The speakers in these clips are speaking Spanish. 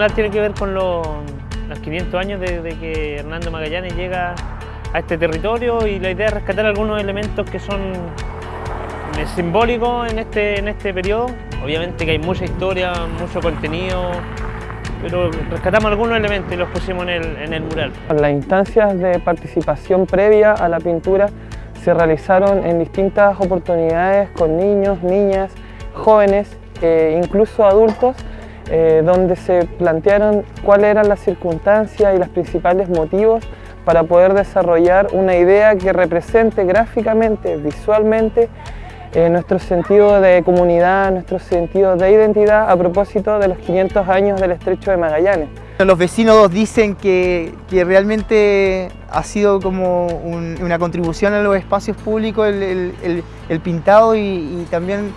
mural tiene que ver con los, los 500 años desde de que Hernando Magallanes llega a este territorio y la idea es rescatar algunos elementos que son eh, simbólicos en este, en este periodo. Obviamente que hay mucha historia, mucho contenido, pero rescatamos algunos elementos y los pusimos en el, en el mural. Las instancias de participación previa a la pintura se realizaron en distintas oportunidades con niños, niñas, jóvenes, e incluso adultos, eh, donde se plantearon cuáles eran las circunstancias y los principales motivos para poder desarrollar una idea que represente gráficamente, visualmente, eh, nuestro sentido de comunidad, nuestro sentido de identidad a propósito de los 500 años del Estrecho de Magallanes. Los vecinos dicen que, realmente ha sido como un, una contribución a los espacios públicos el, pintado y, también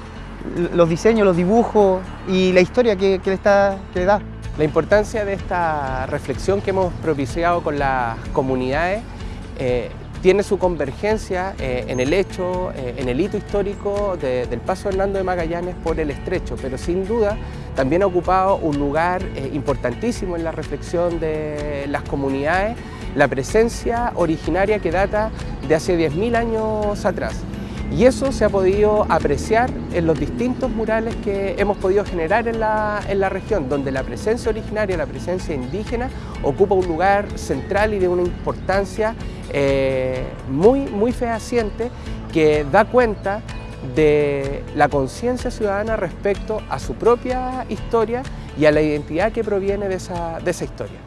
los diseños, los dibujos y la historia que, le, está, que le da. La importancia de esta reflexión que hemos propiciado con las comunidades eh, tiene su convergencia eh, en el hecho, eh, en el hito histórico de, del paso Hernando de Magallanes por el estrecho, pero sin duda también ha ocupado un lugar importantísimo en la reflexión de las comunidades, la presencia originaria que data de hace 10.000 años atrás. Y eso se ha podido apreciar en los distintos murales que hemos podido generar en la, en la, región, donde la presencia originaria, la presencia indígena, ocupa un lugar central y de una importancia eh, muy, muy fehaciente que da cuenta de la conciencia ciudadana respecto a su propia historia y a la identidad que proviene de esa, de esa historia.